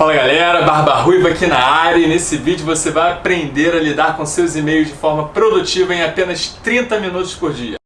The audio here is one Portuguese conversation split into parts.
Fala galera, Barba Ruiva aqui na área. E nesse vídeo você vai aprender a lidar com seus e-mails de forma produtiva em apenas 30 minutos por dia.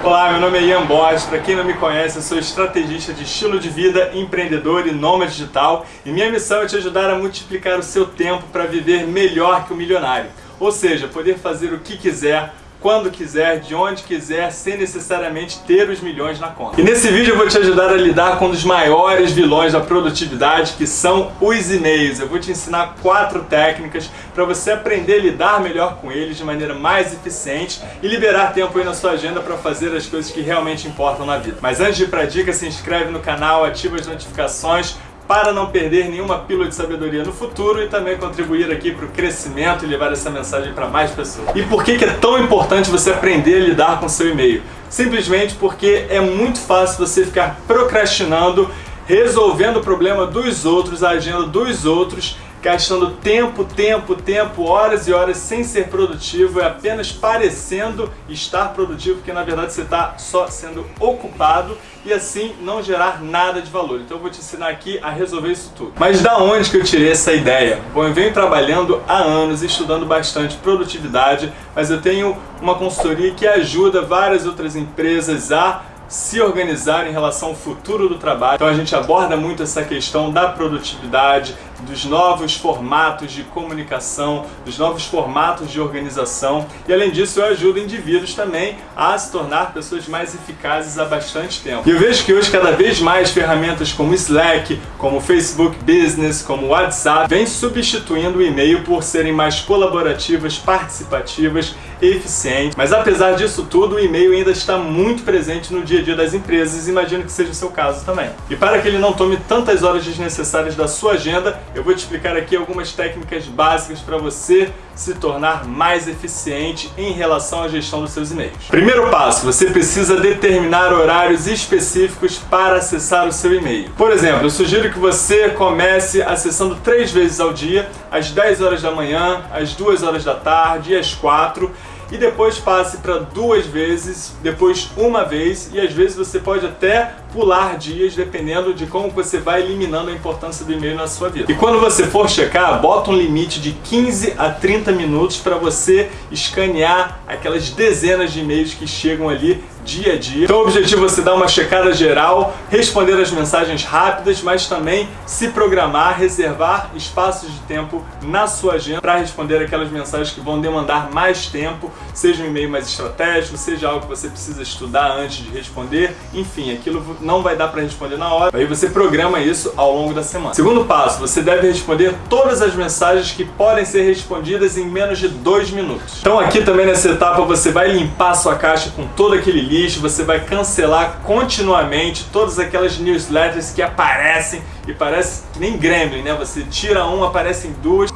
Olá, meu nome é Ian Bosch, para quem não me conhece, eu sou estrategista de estilo de vida, empreendedor e nômade digital. E minha missão é te ajudar a multiplicar o seu tempo para viver melhor que o milionário, ou seja, poder fazer o que quiser, quando quiser, de onde quiser, sem necessariamente ter os milhões na conta. E nesse vídeo eu vou te ajudar a lidar com um dos maiores vilões da produtividade, que são os e-mails. Eu vou te ensinar quatro técnicas para você aprender a lidar melhor com eles de maneira mais eficiente e liberar tempo aí na sua agenda para fazer as coisas que realmente importam na vida. Mas antes de ir para a dica, se inscreve no canal, ativa as notificações, para não perder nenhuma pílula de sabedoria no futuro e também contribuir aqui para o crescimento e levar essa mensagem para mais pessoas. E por que, que é tão importante você aprender a lidar com seu e-mail? Simplesmente porque é muito fácil você ficar procrastinando, resolvendo o problema dos outros, a agenda dos outros gastando tempo, tempo, tempo, horas e horas sem ser produtivo, é apenas parecendo estar produtivo, porque na verdade você está só sendo ocupado e assim não gerar nada de valor. Então eu vou te ensinar aqui a resolver isso tudo. Mas da onde que eu tirei essa ideia? Bom, eu venho trabalhando há anos, estudando bastante produtividade, mas eu tenho uma consultoria que ajuda várias outras empresas a se organizar em relação ao futuro do trabalho. Então a gente aborda muito essa questão da produtividade, dos novos formatos de comunicação, dos novos formatos de organização e além disso eu ajudo indivíduos também a se tornar pessoas mais eficazes há bastante tempo. E eu vejo que hoje cada vez mais ferramentas como Slack, como Facebook Business, como WhatsApp, vêm substituindo o e-mail por serem mais colaborativas, participativas eficientes. Mas apesar disso tudo, o e-mail ainda está muito presente no dia a dia das empresas, imagino que seja o seu caso também. E para que ele não tome tantas horas desnecessárias da sua agenda, eu vou te explicar aqui algumas técnicas básicas para você se tornar mais eficiente em relação à gestão dos seus e-mails. Primeiro passo, você precisa determinar horários específicos para acessar o seu e-mail. Por exemplo, eu sugiro que você comece acessando três vezes ao dia, às 10 horas da manhã, às 2 horas da tarde e às 4 e depois passe para duas vezes, depois uma vez e às vezes você pode até pular dias dependendo de como você vai eliminando a importância do e-mail na sua vida. E quando você for checar, bota um limite de 15 a 30 minutos para você escanear aquelas dezenas de e-mails que chegam ali dia a dia. Então o objetivo é você dar uma checada geral, responder as mensagens rápidas, mas também se programar, reservar espaços de tempo na sua agenda para responder aquelas mensagens que vão demandar mais tempo, seja um e-mail mais estratégico, seja algo que você precisa estudar antes de responder, enfim, aquilo não vai dar para responder na hora, aí você programa isso ao longo da semana. Segundo passo, você deve responder todas as mensagens que podem ser respondidas em menos de dois minutos. Então aqui também nessa etapa você vai limpar sua caixa com todo aquele lixo, você vai cancelar continuamente todas aquelas newsletters que aparecem e parece que nem Gremlin, né? Você tira um, aparecem duas.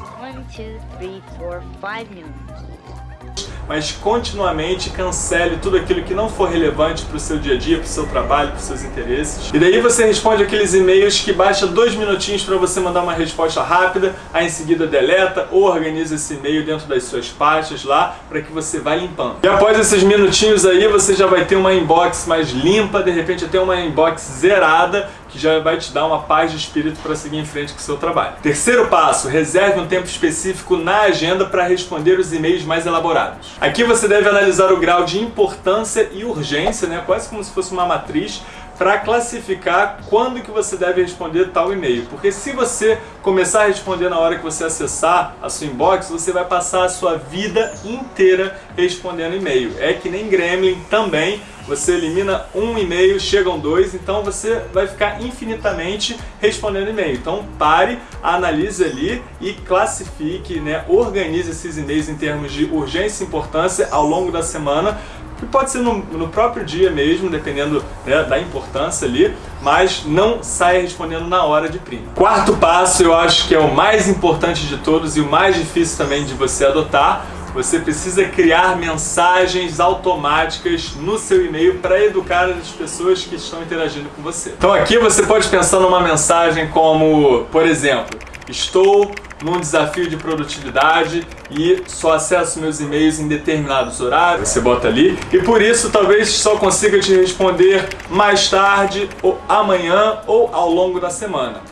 Mas continuamente cancele tudo aquilo que não for relevante para o seu dia a dia, para o seu trabalho, para os seus interesses. E daí você responde aqueles e-mails que baixa dois minutinhos para você mandar uma resposta rápida, aí em seguida deleta ou organiza esse e-mail dentro das suas pastas lá para que você vá limpando. E após esses minutinhos aí, você já vai ter uma inbox mais limpa, de repente até uma inbox zerada, que já vai te dar uma paz de espírito para seguir em frente com o seu trabalho. Terceiro passo, reserve um tempo específico na agenda para responder os e-mails mais elaborados. Aqui você deve analisar o grau de importância e urgência, né, quase como se fosse uma matriz, para classificar quando que você deve responder tal e-mail. Porque se você começar a responder na hora que você acessar a sua inbox, você vai passar a sua vida inteira respondendo e-mail. É que nem Gremlin também, você elimina um e-mail, chegam dois, então você vai ficar infinitamente respondendo e-mail. Então pare, analise ali e classifique, né, organize esses e-mails em termos de urgência e importância ao longo da semana que pode ser no, no próprio dia mesmo, dependendo né, da importância ali, mas não saia respondendo na hora de prima. Quarto passo, eu acho que é o mais importante de todos e o mais difícil também de você adotar, você precisa criar mensagens automáticas no seu e-mail para educar as pessoas que estão interagindo com você. Então aqui você pode pensar numa mensagem como, por exemplo, Estou num desafio de produtividade e só acesso meus e-mails em determinados horários. Você bota ali. E por isso talvez só consiga te responder mais tarde, ou amanhã, ou ao longo da semana.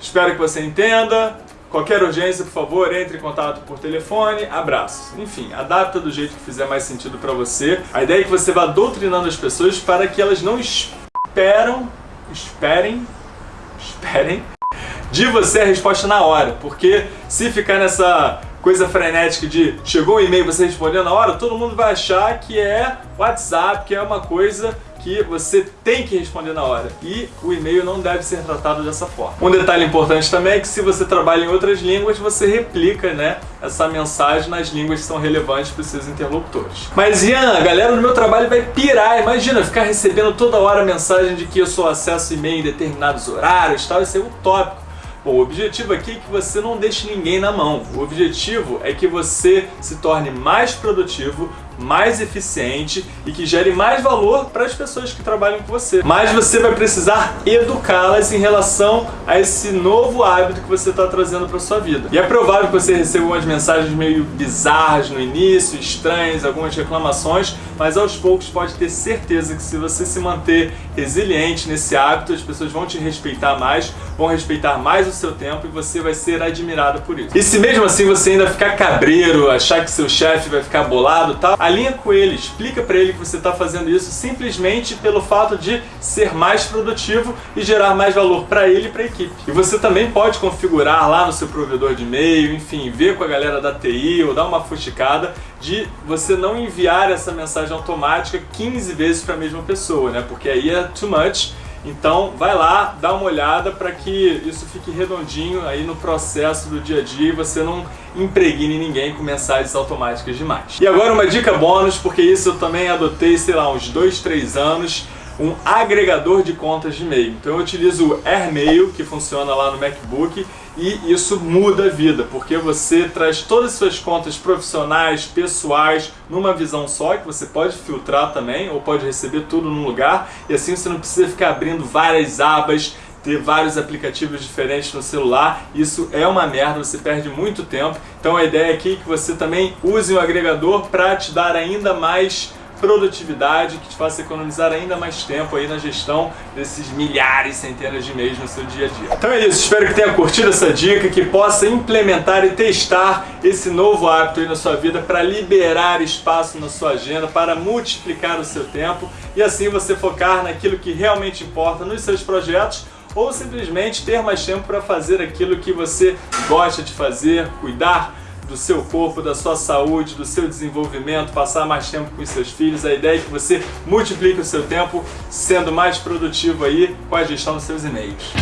Espero que você entenda. Qualquer urgência, por favor, entre em contato por telefone. Abraços. Enfim, adapta do jeito que fizer mais sentido para você. A ideia é que você vá doutrinando as pessoas para que elas não esperam, esperem, esperem de você a resposta na hora. Porque se ficar nessa coisa frenética de chegou um e-mail você respondeu na hora, todo mundo vai achar que é WhatsApp, que é uma coisa que você tem que responder na hora. E o e-mail não deve ser tratado dessa forma. Um detalhe importante também é que se você trabalha em outras línguas, você replica né, essa mensagem nas línguas que são relevantes para os seus interlocutores. Mas Ian, a galera no meu trabalho vai pirar. Imagina ficar recebendo toda hora mensagem de que eu só acesso e-mail em determinados horários tal. Isso é utópico. O objetivo aqui é que você não deixe ninguém na mão. O objetivo é que você se torne mais produtivo, mais eficiente e que gere mais valor para as pessoas que trabalham com você. Mas você vai precisar educá-las em relação a esse novo hábito que você está trazendo para sua vida. E é provável que você receba umas mensagens meio bizarras no início, estranhas, algumas reclamações, mas aos poucos pode ter certeza que se você se manter resiliente nesse hábito, as pessoas vão te respeitar mais, vão respeitar mais o seu tempo e você vai ser admirado por isso. E se mesmo assim você ainda ficar cabreiro, achar que seu chefe vai ficar bolado tal, alinha com ele, explica para ele que você está fazendo isso simplesmente pelo fato de ser mais produtivo e gerar mais valor para ele e para a equipe. E você também pode configurar lá no seu provedor de e-mail, enfim, ver com a galera da TI ou dar uma fuxicada de você não enviar essa mensagem automática 15 vezes para a mesma pessoa, né? Porque aí é too much então vai lá, dá uma olhada para que isso fique redondinho aí no processo do dia a dia e você não impregne ninguém com mensagens automáticas demais. E agora uma dica bônus, porque isso eu também adotei, sei lá, uns 2, 3 anos, um agregador de contas de e-mail. Então eu utilizo o AirMail, que funciona lá no MacBook, e isso muda a vida, porque você traz todas as suas contas profissionais, pessoais, numa visão só, que você pode filtrar também, ou pode receber tudo num lugar, e assim você não precisa ficar abrindo várias abas, ter vários aplicativos diferentes no celular, isso é uma merda, você perde muito tempo. Então a ideia aqui é que você também use o agregador para te dar ainda mais produtividade que te faça economizar ainda mais tempo aí na gestão desses milhares, centenas de e-mails no seu dia a dia. Então é isso, espero que tenha curtido essa dica, que possa implementar e testar esse novo hábito aí na sua vida para liberar espaço na sua agenda, para multiplicar o seu tempo e assim você focar naquilo que realmente importa nos seus projetos ou simplesmente ter mais tempo para fazer aquilo que você gosta de fazer, cuidar do seu corpo, da sua saúde, do seu desenvolvimento, passar mais tempo com os seus filhos. A ideia é que você multiplique o seu tempo sendo mais produtivo aí com a gestão dos seus e-mails.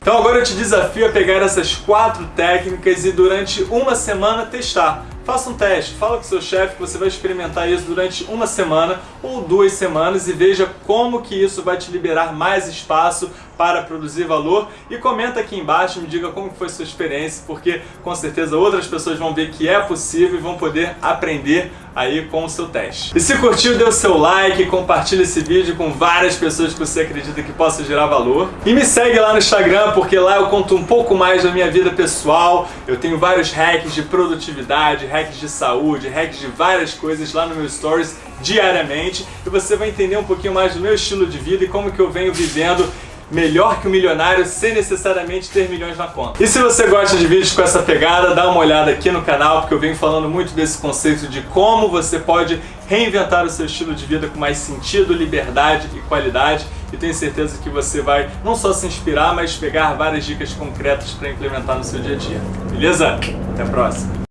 Então agora eu te desafio a pegar essas quatro técnicas e durante uma semana testar. Faça um teste, fala com seu chefe que você vai experimentar isso durante uma semana ou duas semanas e veja como que isso vai te liberar mais espaço para produzir valor e comenta aqui embaixo, me diga como foi sua experiência, porque com certeza outras pessoas vão ver que é possível e vão poder aprender aí com o seu teste. E se curtiu, dê o seu like, compartilhe esse vídeo com várias pessoas que você acredita que possa gerar valor. E me segue lá no Instagram, porque lá eu conto um pouco mais da minha vida pessoal, eu tenho vários hacks de produtividade, hacks de saúde, hacks de várias coisas lá no meu Stories diariamente e você vai entender um pouquinho mais do meu estilo de vida e como que eu venho vivendo melhor que o milionário sem necessariamente ter milhões na conta. E se você gosta de vídeos com essa pegada, dá uma olhada aqui no canal, porque eu venho falando muito desse conceito de como você pode reinventar o seu estilo de vida com mais sentido, liberdade e qualidade. E tenho certeza que você vai não só se inspirar, mas pegar várias dicas concretas para implementar no seu dia a dia. Beleza? Até a próxima!